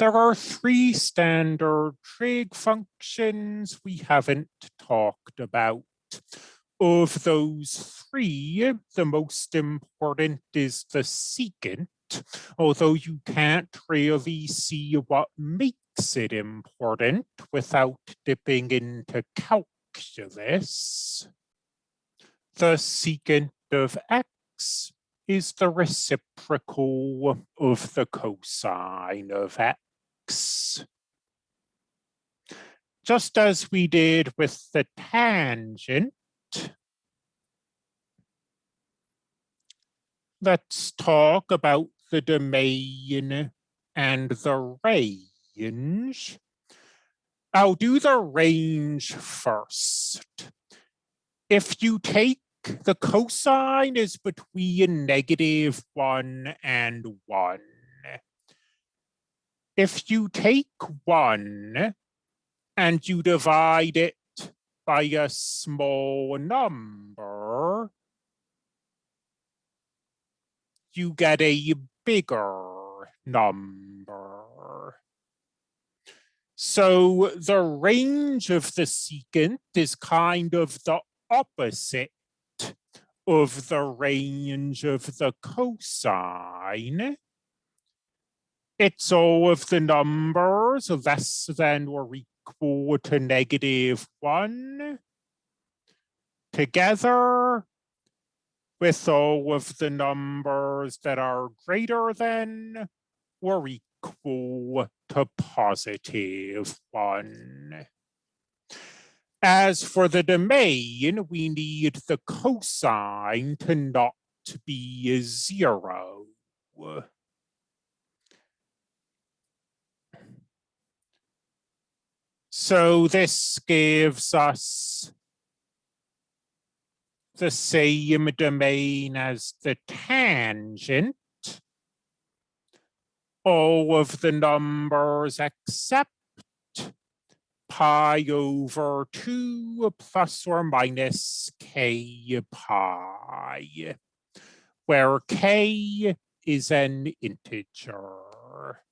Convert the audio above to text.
There are three standard trig functions we haven't talked about. Of those three, the most important is the secant, although you can't really see what makes it important without dipping into calculus. The secant of x is the reciprocal of the cosine of x. Just as we did with the tangent, let's talk about the domain and the range. I'll do the range first. If you take the cosine is between negative one and one. If you take one and you divide it by a small number, you get a bigger number. So the range of the secant is kind of the opposite of the range of the cosine. It's all of the numbers less than or equal to negative one together with all of the numbers that are greater than or equal to positive one. As for the domain, we need the cosine to not be zero. So this gives us the same domain as the tangent. All of the numbers except pi over 2 plus or minus k pi, where k is an integer.